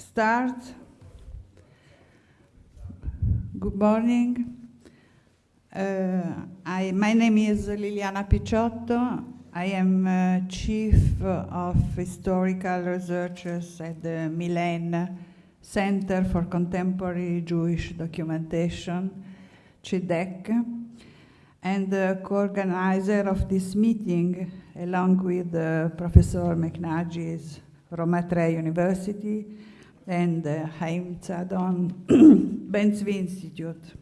start. Good morning. Uh, I, my name is Liliana Picciotto. I am uh, Chief of Historical Researchers at the Milan Center for Contemporary Jewish Documentation, CIDEC, and the co-organizer of this meeting, along with uh, Professor McNaghis from Matre University and uh, Haim Saadoun Ben Zvi Institute.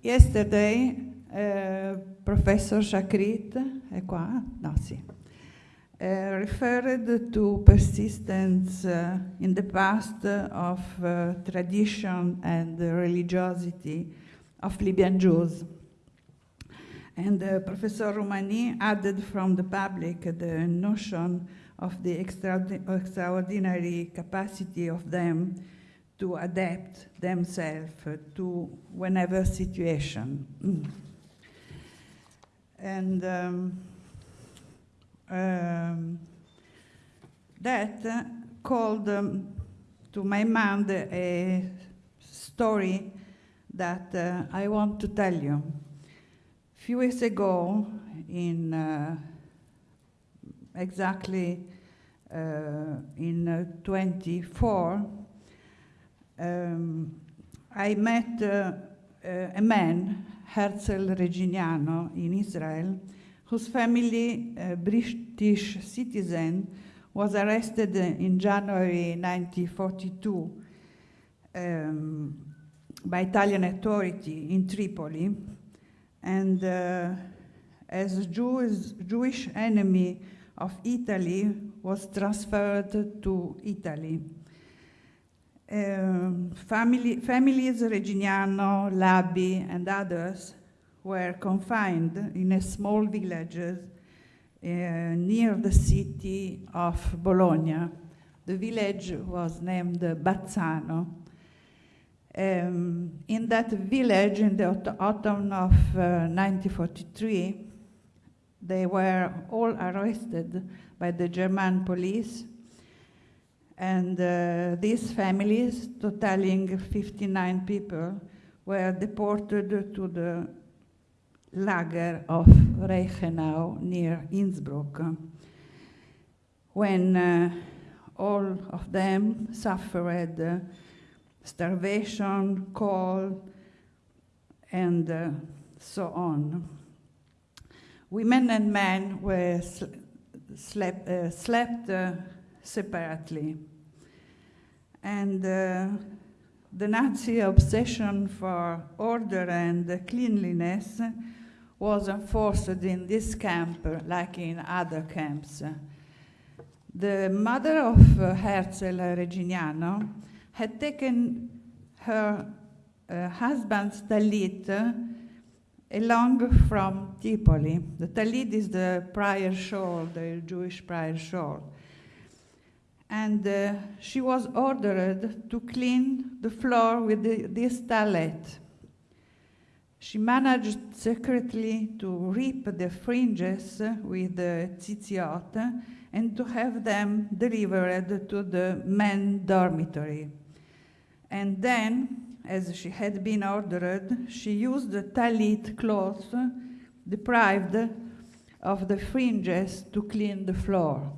Yesterday, uh, Professor Shakrit, è qua? No, sì. Uh, referred to persistence uh, in the past of uh, tradition and religiosity of Libyan Jews. And uh, Professor Roumani added from the public the notion of the extraordinary capacity of them to adapt themselves to whenever situation. and um, um, that called um, to my mind a story that uh, I want to tell you. A few years ago, in uh, exactly uh, in uh, 24, um, I met uh, a man, Herzl Reginiano, in Israel, whose family, a British citizen, was arrested in January 1942 um, by Italian authority in Tripoli, and uh, as Jewish, Jewish enemy of Italy was transferred to Italy. Um, family, families Reginiano, Labi, and others were confined in a small villages uh, near the city of Bologna. The village was named Bazzano. Um, in that village, in the autumn of uh, 1943, they were all arrested by the German police. And uh, these families, totaling 59 people, were deported to the lager of Reichenau near Innsbruck. When uh, all of them suffered uh, starvation, cold, and uh, so on. Women and men were sl slept, uh, slept uh, separately. And uh, the Nazi obsession for order and cleanliness was enforced in this camp like in other camps. The mother of uh, Herzl Reginiano had taken her uh, husband's talit along from Tripoli. The talit is the prayer shawl, the Jewish prayer shawl. And uh, she was ordered to clean the floor with the, this talit. She managed secretly to rip the fringes with the tzitziot and to have them delivered to the men dormitory. And then as she had been ordered, she used the talit cloth deprived of the fringes to clean the floor.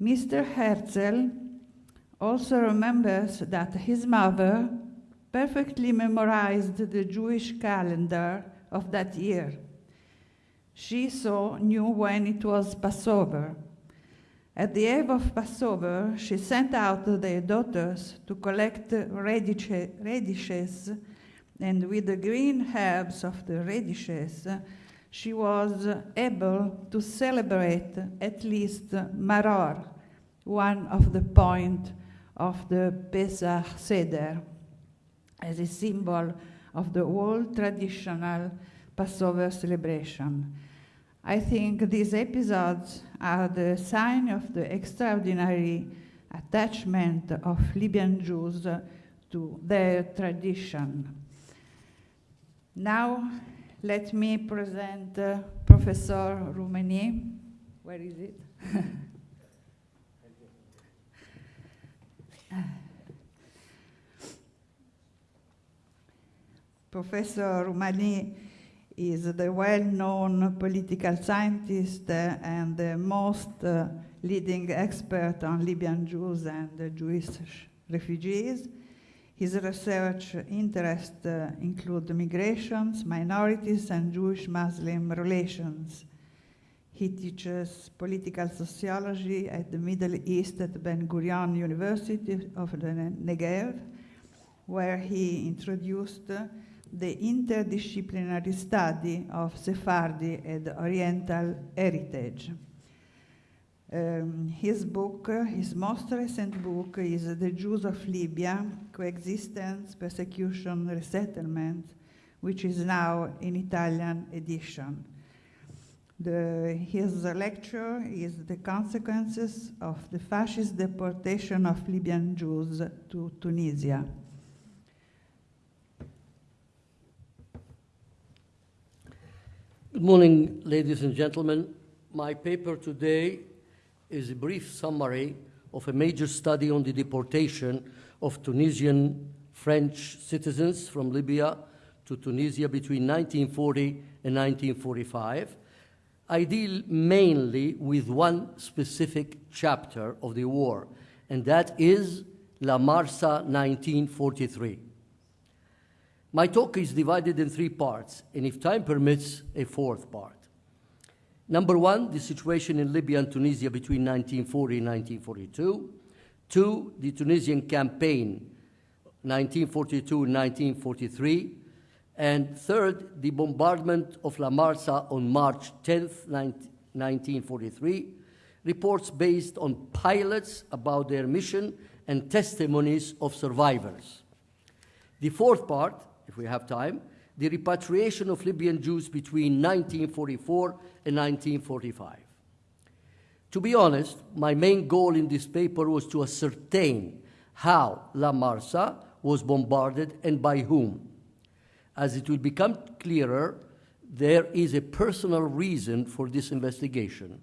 Mr. Herzl also remembers that his mother perfectly memorized the Jewish calendar of that year. She so knew when it was Passover at the eve of Passover, she sent out their daughters to collect radishes, and with the green herbs of the radishes, she was able to celebrate at least Maror, one of the point of the Pesach Seder, as a symbol of the old traditional Passover celebration. I think these episodes are the sign of the extraordinary attachment of Libyan Jews to their tradition. Now, let me present uh, Professor Roumani. Where is it? Professor Roumani is the well-known political scientist and the most uh, leading expert on Libyan Jews and Jewish refugees. His research interests uh, include migrations, minorities, and Jewish-Muslim relations. He teaches political sociology at the Middle East at Ben Gurion University of the Negev, where he introduced the interdisciplinary study of Sephardi and Oriental heritage. Um, his book, his most recent book, is The Jews of Libya Coexistence, Persecution, Resettlement, which is now in Italian edition. The, his lecture is The Consequences of the Fascist Deportation of Libyan Jews to Tunisia. Good morning, ladies and gentlemen. My paper today is a brief summary of a major study on the deportation of Tunisian French citizens from Libya to Tunisia between 1940 and 1945. I deal mainly with one specific chapter of the war, and that is La Marsa 1943. My talk is divided in three parts, and if time permits, a fourth part. Number one, the situation in Libya and Tunisia between 1940 and 1942. Two, the Tunisian campaign, 1942 and 1943. And third, the bombardment of La Marsa on March 10, 1943. Reports based on pilots about their mission and testimonies of survivors. The fourth part, if we have time, the repatriation of Libyan Jews between 1944 and 1945. To be honest, my main goal in this paper was to ascertain how La Marsa was bombarded and by whom. As it will become clearer, there is a personal reason for this investigation.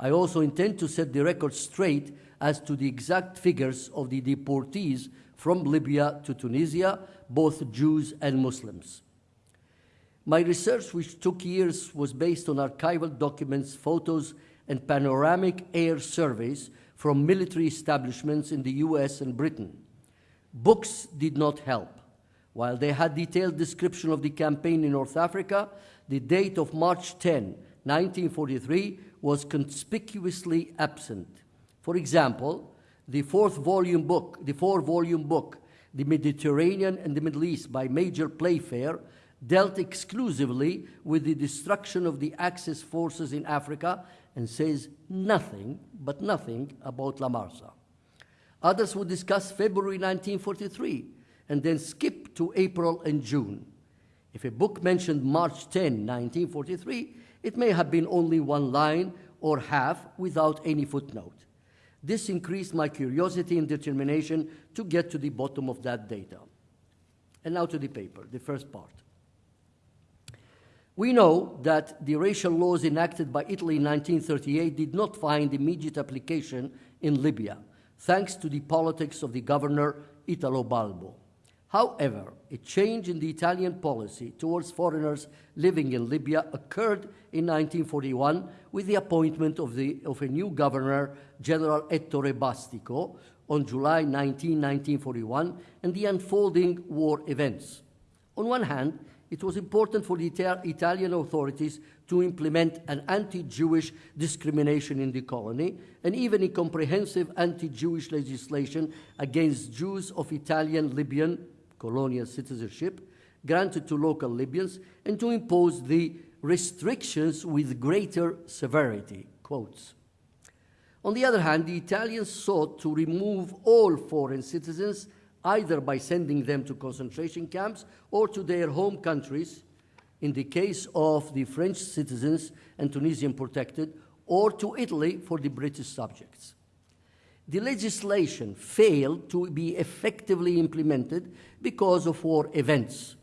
I also intend to set the record straight as to the exact figures of the deportees from Libya to Tunisia, both Jews and Muslims. My research, which took years, was based on archival documents, photos, and panoramic air surveys from military establishments in the US and Britain. Books did not help. While they had detailed description of the campaign in North Africa, the date of March 10, 1943 was conspicuously absent. For example, the fourth volume book, the four volume book, The Mediterranean and the Middle East by Major Playfair dealt exclusively with the destruction of the Axis forces in Africa and says nothing, but nothing, about La Marsa. Others would discuss February 1943 and then skip to April and June. If a book mentioned March 10, 1943, it may have been only one line or half without any footnote. This increased my curiosity and determination to get to the bottom of that data. And now to the paper, the first part. We know that the racial laws enacted by Italy in 1938 did not find immediate application in Libya, thanks to the politics of the governor Italo Balbo. However, a change in the Italian policy towards foreigners living in Libya occurred in 1941 with the appointment of, the, of a new governor, General Ettore Bastico, on July 19, 1941, and the unfolding war events. On one hand, it was important for the Italian authorities to implement an anti-Jewish discrimination in the colony and even a comprehensive anti-Jewish legislation against Jews of Italian Libyan colonial citizenship granted to local Libyans and to impose the restrictions with greater severity, quotes. On the other hand, the Italians sought to remove all foreign citizens either by sending them to concentration camps or to their home countries, in the case of the French citizens and Tunisian protected, or to Italy for the British subjects. The legislation failed to be effectively implemented because of war events.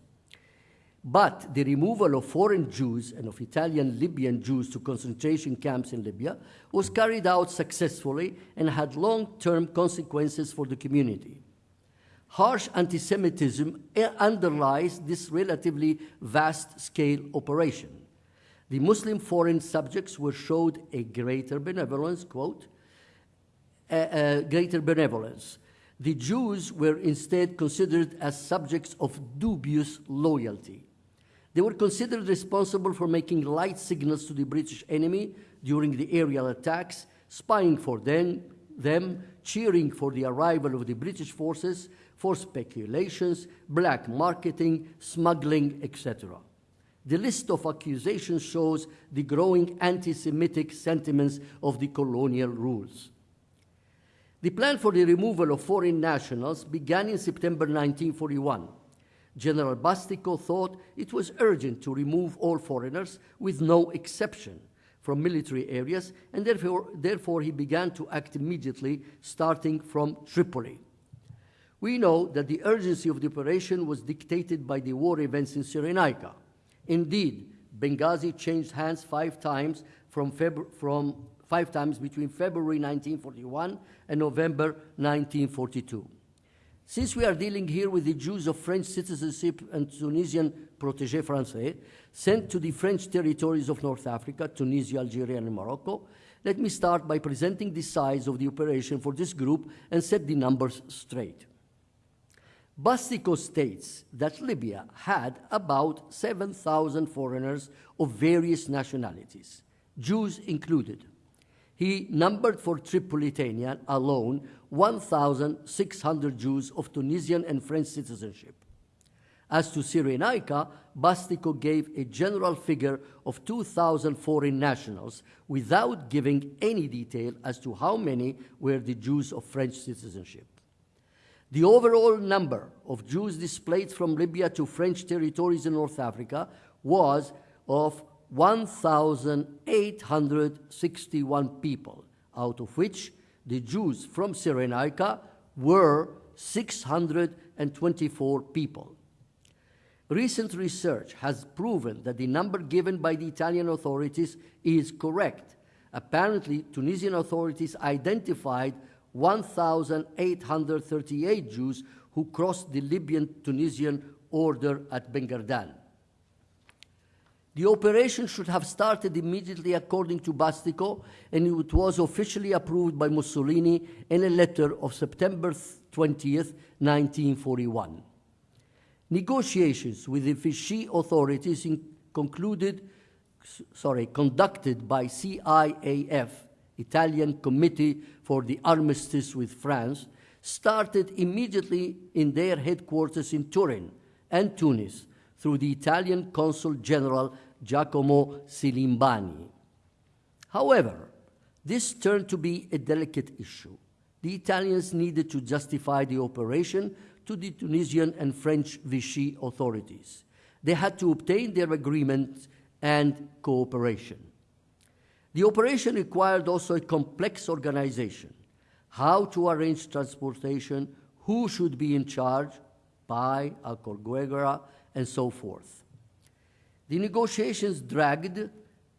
But the removal of foreign Jews and of Italian Libyan Jews to concentration camps in Libya was carried out successfully and had long term consequences for the community. Harsh anti Semitism eh, underlies this relatively vast scale operation. The Muslim foreign subjects were showed a greater benevolence, quote, greater benevolence. The Jews were instead considered as subjects of dubious loyalty. They were considered responsible for making light signals to the British enemy during the aerial attacks, spying for them, them, cheering for the arrival of the British forces, for speculations, black marketing, smuggling, etc. The list of accusations shows the growing anti Semitic sentiments of the colonial rules. The plan for the removal of foreign nationals began in September 1941. General Bastico thought it was urgent to remove all foreigners, with no exception, from military areas, and therefore, therefore he began to act immediately, starting from Tripoli. We know that the urgency of the operation was dictated by the war events in Cyrenaica. Indeed, Benghazi changed hands five times from, from five times between February 1941 and November 1942. Since we are dealing here with the Jews of French citizenship and Tunisian protégés français sent to the French territories of North Africa, Tunisia, Algeria, and Morocco, let me start by presenting the size of the operation for this group and set the numbers straight. Bastico states that Libya had about 7,000 foreigners of various nationalities, Jews included. He numbered for Tripolitania alone 1,600 Jews of Tunisian and French citizenship. As to Cyrenaica, Bastico gave a general figure of 2,000 foreign nationals without giving any detail as to how many were the Jews of French citizenship. The overall number of Jews displaced from Libya to French territories in North Africa was of 1,861 people, out of which the Jews from Cyrenaica were 624 people. Recent research has proven that the number given by the Italian authorities is correct. Apparently, Tunisian authorities identified 1,838 Jews who crossed the Libyan Tunisian border at Ben Gardane. The operation should have started immediately according to Bastico, and it was officially approved by Mussolini in a letter of September 20th, 1941. Negotiations with the Vichy authorities concluded, sorry, conducted by CIAF, Italian Committee for the Armistice with France, started immediately in their headquarters in Turin and Tunis through the Italian Consul General Giacomo Silimbani. However, this turned to be a delicate issue. The Italians needed to justify the operation to the Tunisian and French Vichy authorities. They had to obtain their agreement and cooperation. The operation required also a complex organization how to arrange transportation, who should be in charge, by Alcorguera, and so forth. The negotiations dragged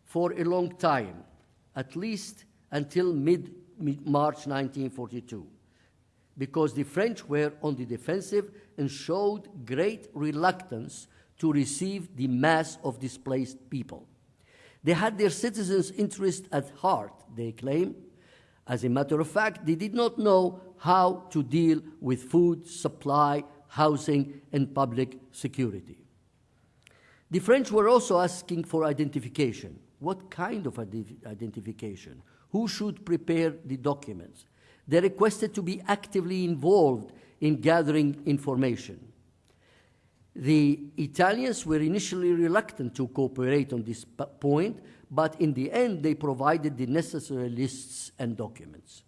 for a long time, at least until mid, mid March 1942, because the French were on the defensive and showed great reluctance to receive the mass of displaced people. They had their citizens' interest at heart, they claim. As a matter of fact, they did not know how to deal with food supply, housing, and public security. The French were also asking for identification. What kind of identification? Who should prepare the documents? They requested to be actively involved in gathering information. The Italians were initially reluctant to cooperate on this point, but in the end, they provided the necessary lists and documents.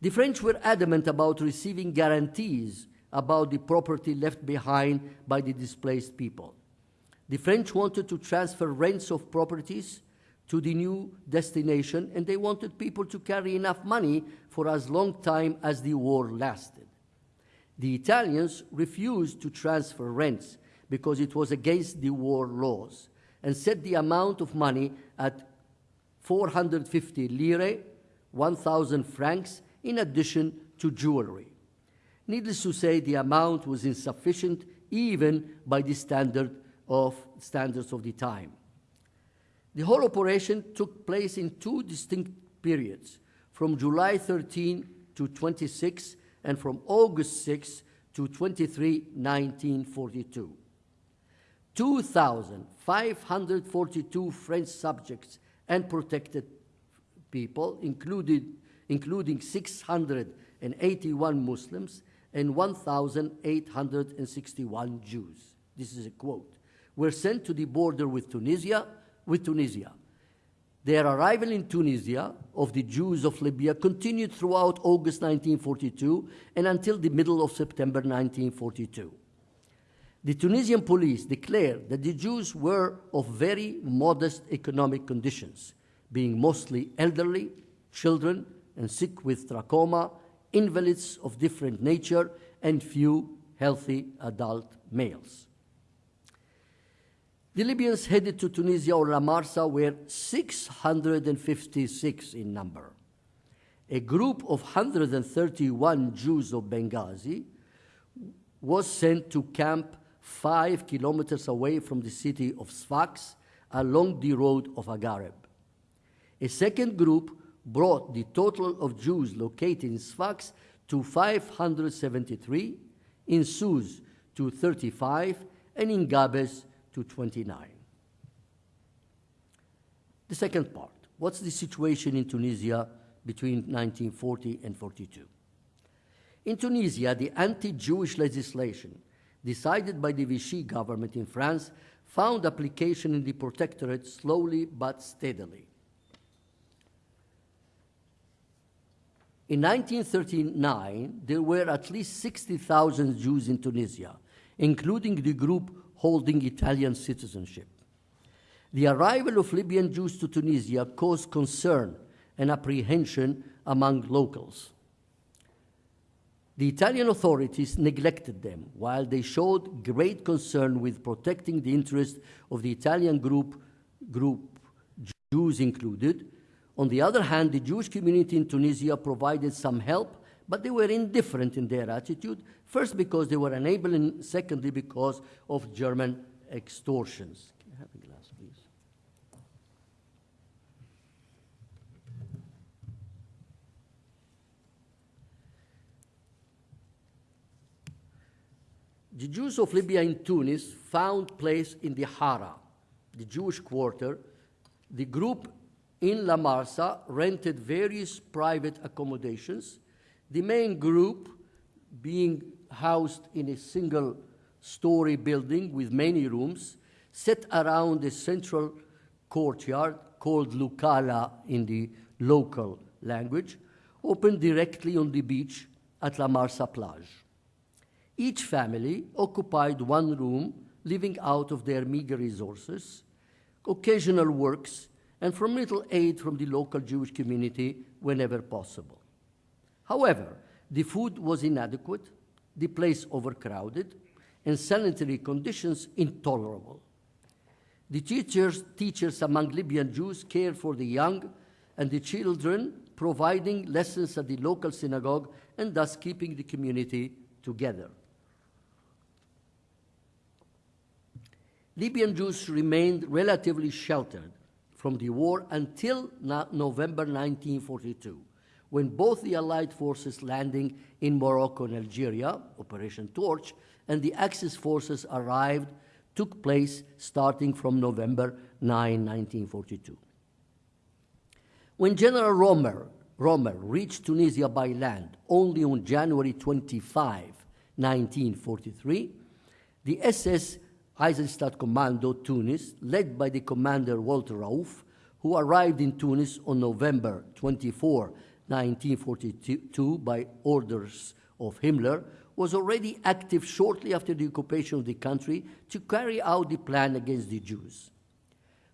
The French were adamant about receiving guarantees about the property left behind by the displaced people. The French wanted to transfer rents of properties to the new destination, and they wanted people to carry enough money for as long time as the war lasted. The Italians refused to transfer rents because it was against the war laws and set the amount of money at 450 lire, 1,000 francs, in addition to jewelry. Needless to say, the amount was insufficient even by the standard of standards of the time. The whole operation took place in two distinct periods, from July 13 to 26 and from August 6 to 23, 1942. 2,542 French subjects and protected people, included, including 681 Muslims and 1,861 Jews. This is a quote. Were sent to the border with Tunisia, with Tunisia. Their arrival in Tunisia of the Jews of Libya continued throughout August 1942 and until the middle of September 1942. The Tunisian police declared that the Jews were of very modest economic conditions, being mostly elderly, children, and sick with trachoma, invalids of different nature, and few healthy adult males. The Libyans headed to Tunisia or La Marsa were 656 in number. A group of 131 Jews of Benghazi was sent to camp five kilometers away from the city of Sfax along the road of Agareb. A second group brought the total of Jews located in Sfax to 573, in Sousse to 35, and in Gabes to 29. The second part what's the situation in Tunisia between 1940 and 42? In Tunisia, the anti Jewish legislation decided by the Vichy government in France found application in the protectorate slowly but steadily. In 1939, there were at least 60,000 Jews in Tunisia, including the group holding Italian citizenship. The arrival of Libyan Jews to Tunisia caused concern and apprehension among locals. The Italian authorities neglected them while they showed great concern with protecting the interests of the Italian group, group, Jews included. On the other hand, the Jewish community in Tunisia provided some help but they were indifferent in their attitude, first because they were unable, and secondly because of German extortions. Can I have a glass, please? The Jews of Libya in Tunis found place in the Hara, the Jewish quarter. The group in La Marsa rented various private accommodations the main group being housed in a single story building with many rooms set around a central courtyard called Lukala in the local language, open directly on the beach at La Marsa plage. Each family occupied one room, living out of their meager resources, occasional works, and from little aid from the local Jewish community whenever possible. However, the food was inadequate, the place overcrowded, and sanitary conditions intolerable. The teachers, teachers among Libyan Jews cared for the young and the children, providing lessons at the local synagogue and thus keeping the community together. Libyan Jews remained relatively sheltered from the war until November 1942 when both the Allied forces landing in Morocco and Algeria, Operation Torch, and the Axis forces arrived took place starting from November 9, 1942. When General Rommel, reached Tunisia by land only on January 25, 1943, the SS Einsatzkommando Tunis, led by the commander Walter Rauff, who arrived in Tunis on November 24, 1942 by orders of Himmler, was already active shortly after the occupation of the country to carry out the plan against the Jews.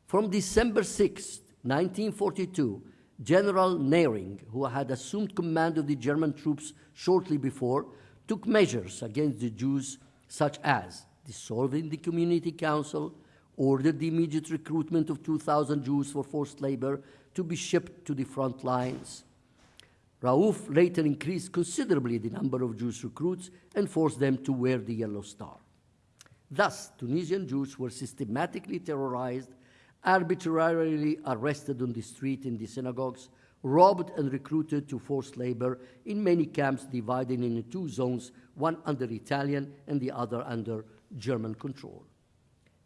From December 6, 1942, General Nehring, who had assumed command of the German troops shortly before, took measures against the Jews, such as dissolving the community council, ordered the immediate recruitment of 2,000 Jews for forced labor to be shipped to the front lines, Rauff later increased considerably the number of Jewish recruits and forced them to wear the yellow star. Thus, Tunisian Jews were systematically terrorized, arbitrarily arrested on the street in the synagogues, robbed and recruited to forced labor in many camps divided into two zones, one under Italian and the other under German control.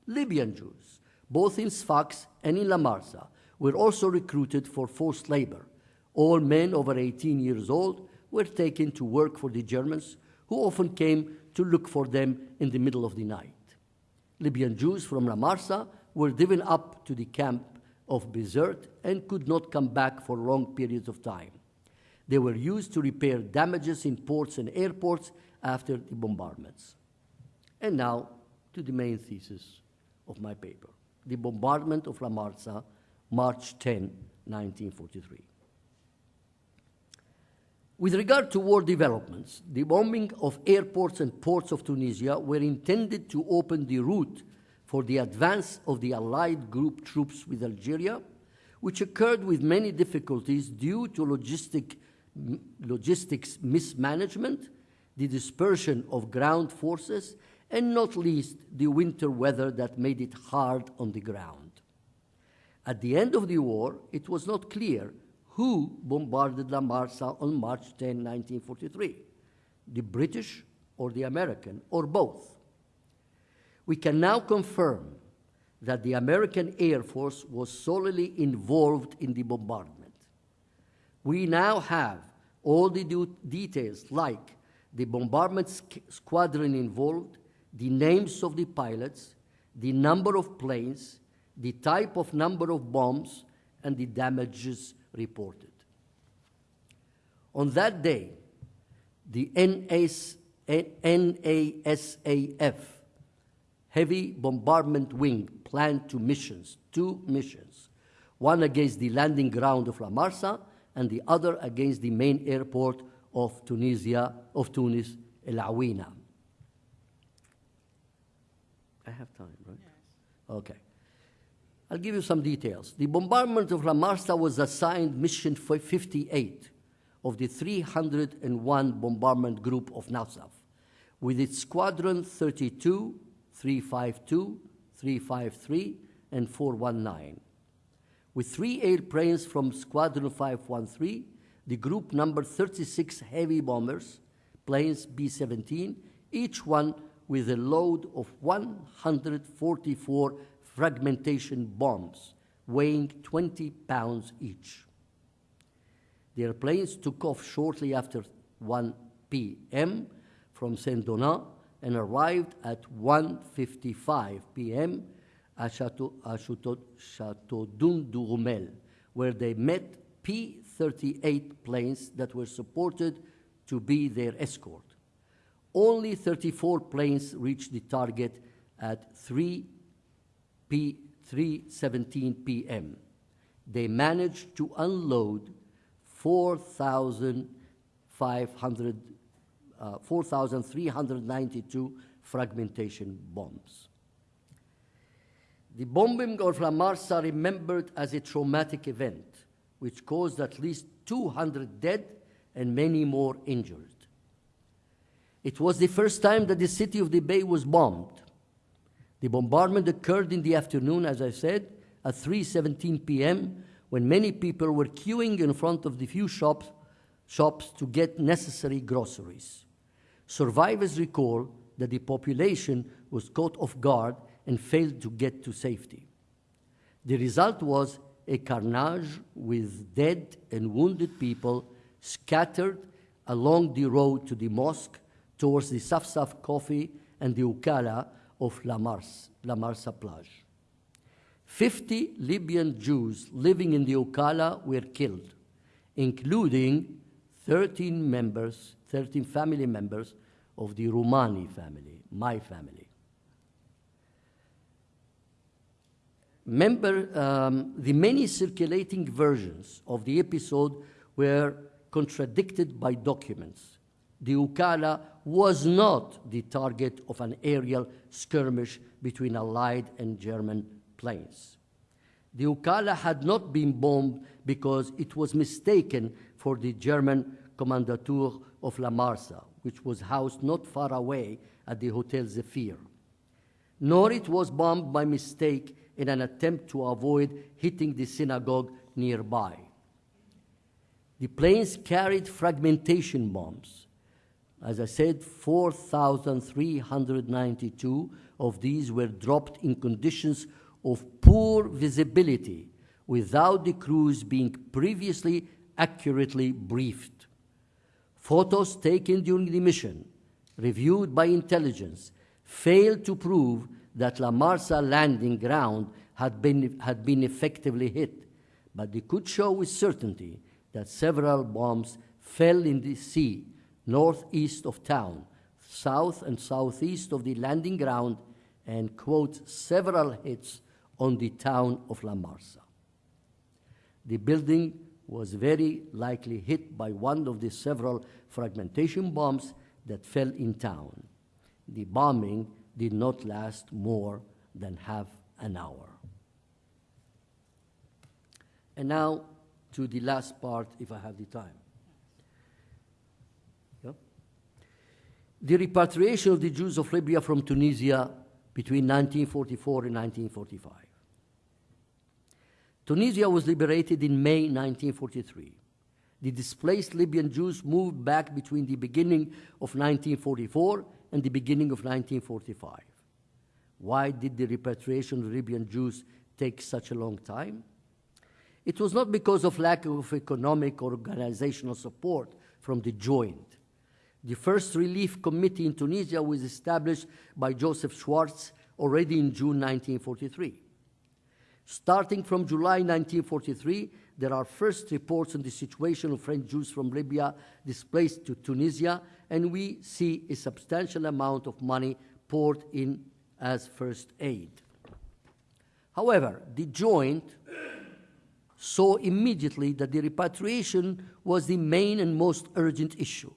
Libyan Jews, both in Sfax and in La Marsa, were also recruited for forced labor. All men over 18 years old were taken to work for the Germans, who often came to look for them in the middle of the night. Libyan Jews from La Marsa were driven up to the camp of Bizerte and could not come back for long periods of time. They were used to repair damages in ports and airports after the bombardments. And now to the main thesis of my paper the bombardment of La Marsa, March 10, 1943. With regard to war developments, the bombing of airports and ports of Tunisia were intended to open the route for the advance of the Allied group troops with Algeria, which occurred with many difficulties due to logistic, logistics mismanagement, the dispersion of ground forces, and not least the winter weather that made it hard on the ground. At the end of the war, it was not clear who bombarded La Marsa on March 10, 1943 the British or the American, or both. We can now confirm that the American Air Force was solely involved in the bombardment. We now have all the details like the bombardment squadron involved, the names of the pilots, the number of planes, the type of number of bombs, and the damages reported. On that day, the NAS, NASAF heavy bombardment wing planned two missions, two missions, one against the landing ground of La Marsa and the other against the main airport of Tunisia, of Tunis, El Aouina. I have time, right? Yes. Okay. I'll give you some details. The bombardment of La Marsa was assigned mission 58 of the 301 bombardment group of NASAF, with its squadron 32, 352, 353, and 419. With three airplanes from Squadron 513, the group numbered 36 heavy bombers, planes B 17, each one with a load of 144 fragmentation bombs weighing 20 pounds each. The airplanes took off shortly after 1 p.m. from Saint-Donat and arrived at 1.55 p.m. at Chateau, Chateau, Chateau where they met P-38 planes that were supported to be their escort. Only 34 planes reached the target at 3 P 3:17 p.m. They managed to unload 4,500, uh, 4,392 fragmentation bombs. The bombing of La Marsa remembered as a traumatic event, which caused at least 200 dead and many more injured. It was the first time that the city of the Bay was bombed. The bombardment occurred in the afternoon, as I said, at 3:17 p.m., when many people were queuing in front of the few shops, shops to get necessary groceries. Survivors recall that the population was caught off guard and failed to get to safety. The result was a carnage with dead and wounded people scattered along the road to the mosque towards the Safsaf coffee and the Ukala of La Mars, La Marsa plage. 50 Libyan Jews living in the Ukala were killed, including 13 members, 13 family members of the Roumani family, my family. Member, um, the many circulating versions of the episode were contradicted by documents. The Ukala was not the target of an aerial skirmish between Allied and German planes. The Ukala had not been bombed because it was mistaken for the German Kommandantur of La Marsa, which was housed not far away at the Hotel Zephyr. Nor it was bombed by mistake in an attempt to avoid hitting the synagogue nearby. The planes carried fragmentation bombs. As I said, 4,392 of these were dropped in conditions of poor visibility without the crews being previously accurately briefed. Photos taken during the mission, reviewed by intelligence, failed to prove that La Marsa landing ground had been, had been effectively hit, but they could show with certainty that several bombs fell in the sea northeast of town, south and southeast of the landing ground, and, quote, several hits on the town of La Marsa. The building was very likely hit by one of the several fragmentation bombs that fell in town. The bombing did not last more than half an hour. And now to the last part, if I have the time. The repatriation of the Jews of Libya from Tunisia between 1944 and 1945. Tunisia was liberated in May 1943. The displaced Libyan Jews moved back between the beginning of 1944 and the beginning of 1945. Why did the repatriation of Libyan Jews take such a long time? It was not because of lack of economic or organizational support from the joint. The first relief committee in Tunisia was established by Joseph Schwartz already in June 1943. Starting from July 1943, there are first reports on the situation of French Jews from Libya displaced to Tunisia, and we see a substantial amount of money poured in as first aid. However, the joint saw immediately that the repatriation was the main and most urgent issue.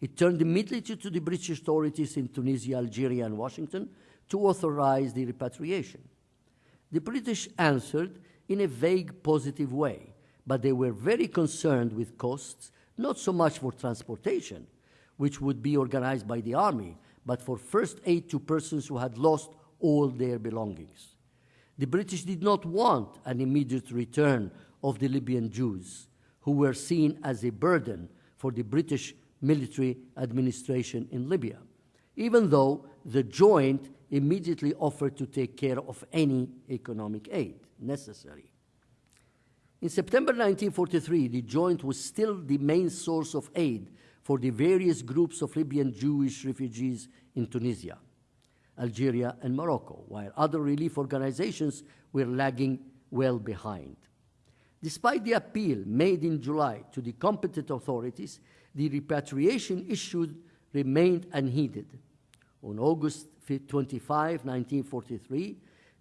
It turned immediately to the British authorities in Tunisia, Algeria, and Washington to authorize the repatriation. The British answered in a vague positive way, but they were very concerned with costs, not so much for transportation, which would be organized by the army, but for first aid to persons who had lost all their belongings. The British did not want an immediate return of the Libyan Jews, who were seen as a burden for the British military administration in Libya, even though the joint immediately offered to take care of any economic aid necessary. In September 1943, the joint was still the main source of aid for the various groups of Libyan Jewish refugees in Tunisia. Algeria, and Morocco, while other relief organizations were lagging well behind. Despite the appeal made in July to the competent authorities, the repatriation issue remained unheeded. On August 25, 1943,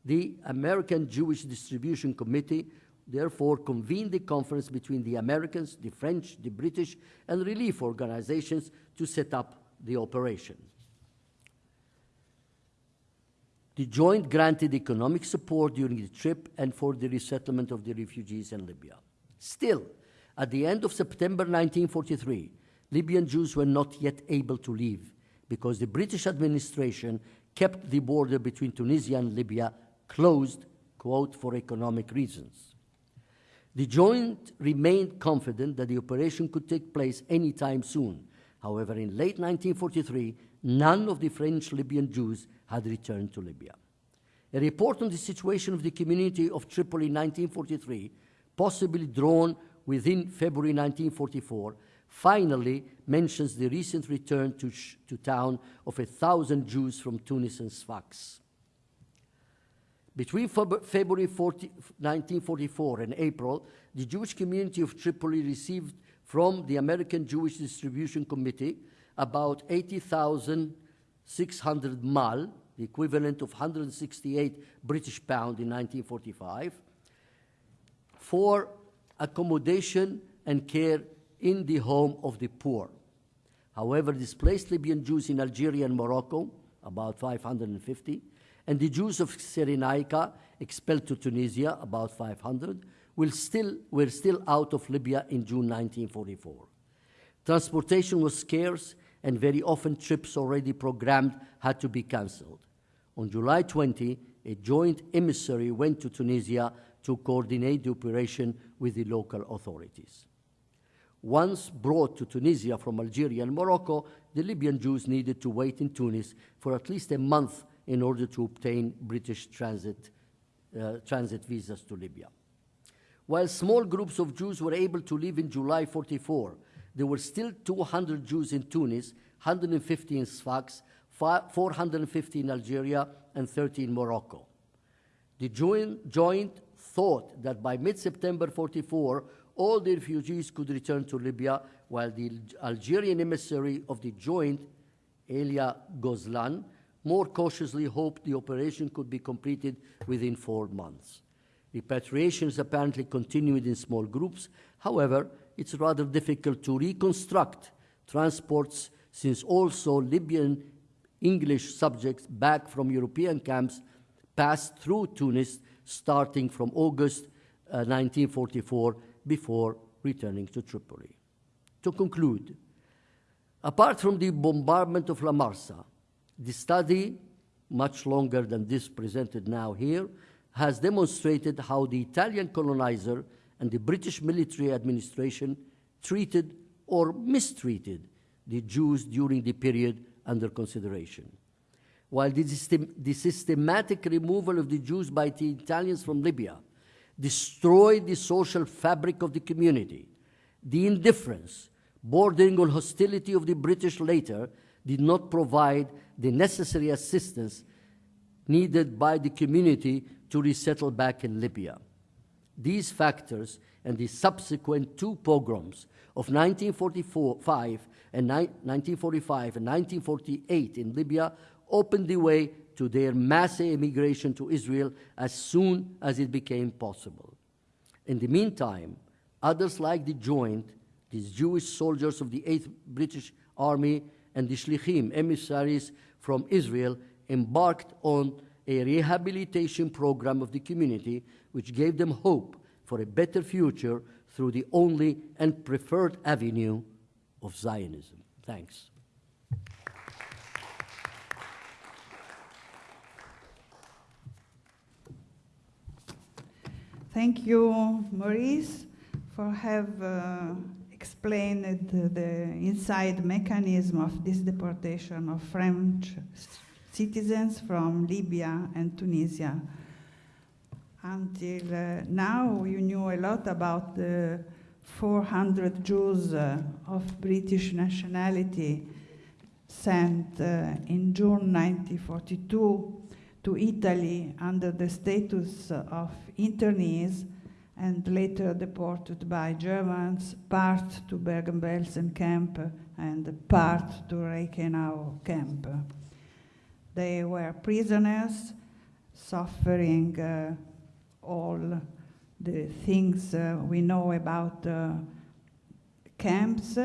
the American Jewish Distribution Committee therefore convened a conference between the Americans, the French, the British, and relief organizations to set up the operation. The joint granted economic support during the trip and for the resettlement of the refugees in Libya. Still, at the end of September 1943, Libyan Jews were not yet able to leave because the British administration kept the border between Tunisia and Libya closed, quote, for economic reasons. The joint remained confident that the operation could take place anytime soon. However, in late 1943, none of the French Libyan Jews had returned to Libya. A report on the situation of the community of Tripoli in 1943, possibly drawn within February 1944, finally mentions the recent return to, to town of a thousand Jews from Tunis and Sfax. Between February 40, 1944 and April, the Jewish community of Tripoli received from the American Jewish Distribution Committee about 80,000 600 mal, the equivalent of 168 British pound in 1945, for accommodation and care in the home of the poor. However, displaced Libyan Jews in Algeria and Morocco, about 550, and the Jews of Cyrenaica expelled to Tunisia, about 500, will still, were still out of Libya in June 1944. Transportation was scarce, and very often trips already programmed had to be cancelled. On July 20, a joint emissary went to Tunisia to coordinate the operation with the local authorities. Once brought to Tunisia from Algeria and Morocco, the Libyan Jews needed to wait in Tunis for at least a month in order to obtain British transit, uh, transit visas to Libya. While small groups of Jews were able to leave in July 44, there were still 200 Jews in Tunis, 150 in Sfax, 450 in Algeria, and 30 in Morocco. The joint, joint thought that by mid-September 44, all the refugees could return to Libya, while the Algerian emissary of the joint, Elia Gozlan, more cautiously hoped the operation could be completed within four months. Repatriations apparently continued in small groups. However, it's rather difficult to reconstruct transports since also Libyan English subjects back from European camps passed through Tunis starting from August uh, 1944 before returning to Tripoli. To conclude, apart from the bombardment of La Marsa, the study, much longer than this presented now here, has demonstrated how the Italian colonizer and the British military administration treated or mistreated the Jews during the period under consideration. While the, system, the systematic removal of the Jews by the Italians from Libya destroyed the social fabric of the community, the indifference, bordering on hostility of the British later did not provide the necessary assistance needed by the community to resettle back in Libya. These factors and the subsequent two pogroms of 1945 and 1945 and 1948 in Libya opened the way to their mass immigration to Israel as soon as it became possible. In the meantime, others like the Joint, these Jewish soldiers of the 8th British Army, and the Shlichim, emissaries from Israel, embarked on a rehabilitation program of the community which gave them hope for a better future through the only and preferred avenue of Zionism. Thanks. Thank you, Maurice, for have uh, explained the inside mechanism of this deportation of French citizens from Libya and Tunisia. Until uh, now, you knew a lot about the 400 Jews uh, of British nationality sent uh, in June 1942 to Italy under the status of internees and later deported by Germans, part to Bergen-Belsen camp and part to Reichenau camp. They were prisoners suffering uh, all the things uh, we know about uh, camps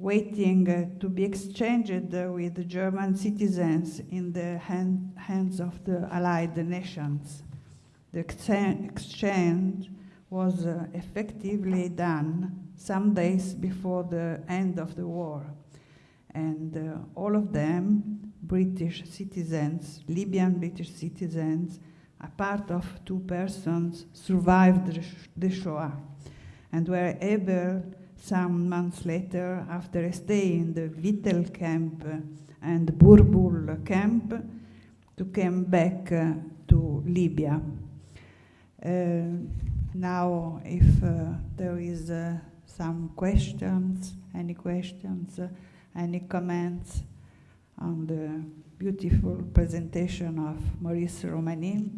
waiting uh, to be exchanged with German citizens in the hand, hands of the Allied nations. The exchange was uh, effectively done some days before the end of the war. And uh, all of them, British citizens, Libyan British citizens, a part of two persons survived the Shoah and were able some months later, after a stay in the Vittel camp and Burbul camp, to come back uh, to Libya. Uh, now, if uh, there is some questions, any questions, any comments on the beautiful presentation of Maurice Roumani.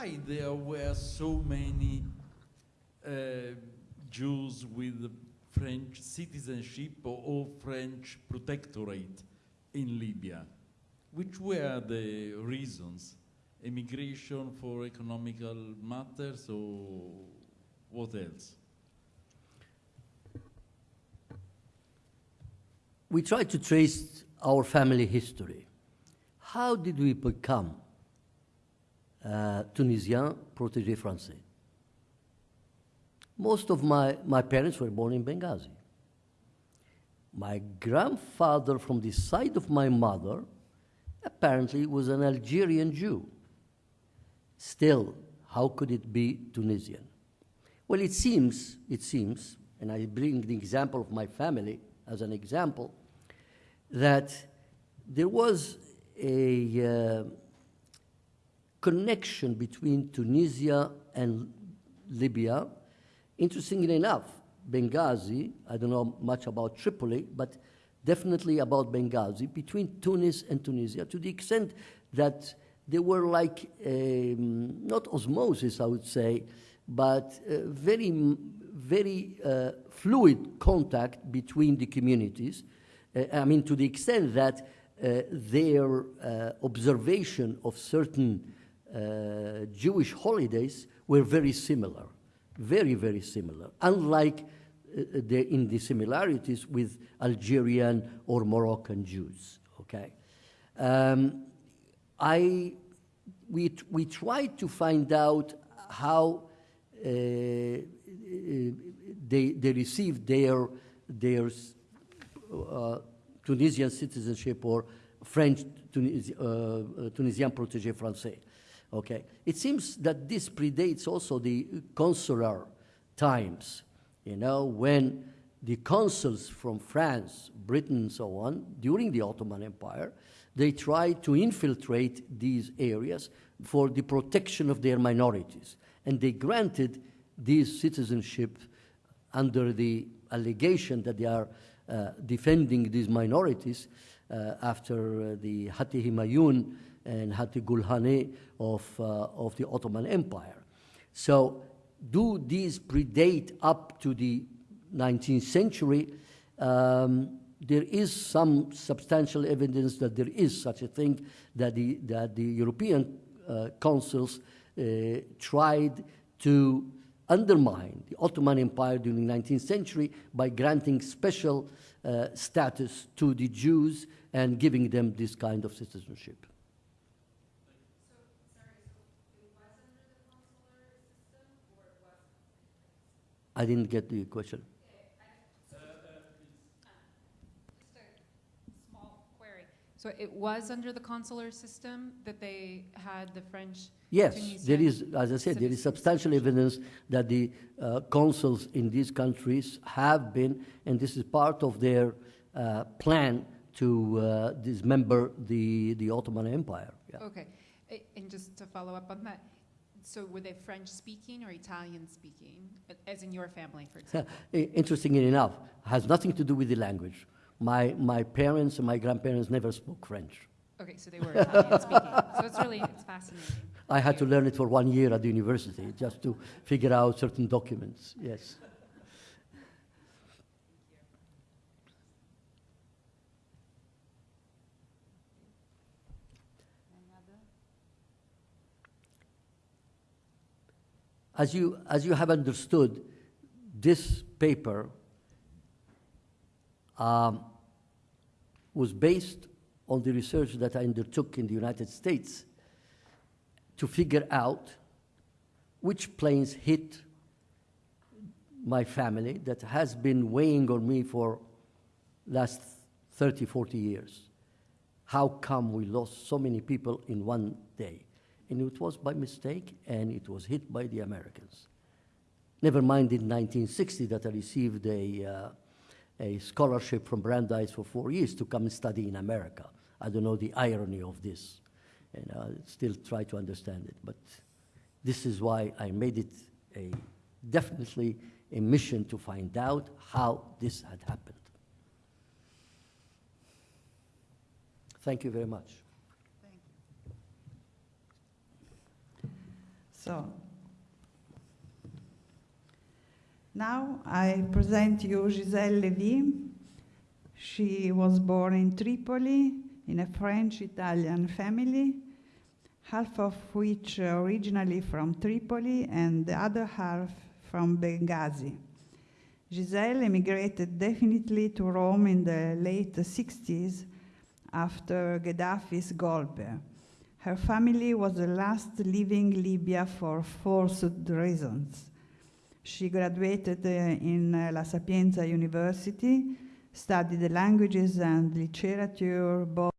why there were so many uh, Jews with French citizenship or, or French protectorate in Libya? Which were the reasons? emigration for economical matters or what else? We try to trace our family history. How did we become uh, Tunisien protégé français? Most of my, my parents were born in Benghazi. My grandfather, from the side of my mother, apparently was an Algerian Jew. Still, how could it be Tunisian? Well, it seems, it seems, and I bring the example of my family as an example, that there was a uh, connection between Tunisia and Libya. Interestingly enough, Benghazi, I don't know much about Tripoli, but definitely about Benghazi, between Tunis and Tunisia, to the extent that there were like, um, not osmosis, I would say, but uh, very, very uh, fluid contact between the communities. Uh, I mean, to the extent that uh, their uh, observation of certain uh, Jewish holidays were very similar, very, very similar, unlike uh, the, in the similarities with Algerian or Moroccan Jews. Okay, um, I we we tried to find out how uh, they they received their their uh, Tunisian citizenship or French Tunis, uh, Tunisian protégé français. Okay, it seems that this predates also the consular times. You know, when the consuls from France, Britain, and so on, during the Ottoman Empire, they tried to infiltrate these areas for the protection of their minorities. And they granted these citizenship under the allegation that they are uh, defending these minorities uh, after uh, the Hatt-i Humayun and Hati Gulhane of, uh, of the Ottoman Empire. So, do these predate up to the 19th century? Um, there is some substantial evidence that there is such a thing that the, that the European uh, consuls uh, tried to undermine the Ottoman Empire during the 19th century by granting special uh, status to the Jews and giving them this kind of citizenship. I didn't get the question. Just a small query. So it was under the consular system that they had the French? Yes, there Tunisian is, as I said, there is substantial evidence that the uh, consuls in these countries have been, and this is part of their uh, plan to uh, dismember the, the Ottoman Empire. Yeah. Okay, and just to follow up on that, so were they French speaking or Italian speaking, as in your family, for example? Interestingly enough, has nothing to do with the language. My, my parents and my grandparents never spoke French. Okay, so they were Italian speaking. So it's really, it's fascinating. I had to learn it for one year at the university just to figure out certain documents. Yes. As you, as you have understood, this paper um, was based on the research that I undertook in the United States to figure out which planes hit my family that has been weighing on me for last 30 40 years. How come we lost so many people in one day and it was by mistake and it was hit by the americans never mind in 1960 that i received a, uh, a scholarship from brandeis for four years to come and study in america i don't know the irony of this and I still try to understand it. But this is why I made it a definitely a mission to find out how this had happened. Thank you very much. So, now I present you Giselle Levy. She was born in Tripoli in a French Italian family. half of which originally from Tripoli and the other half from Benghazi. Giselle emigrated definitely to Rome in the late 60s after Gaddafi's golpe. Her family was the last leaving Libya for forced reasons. She graduated uh, in uh, La Sapienza University, studied languages and literature both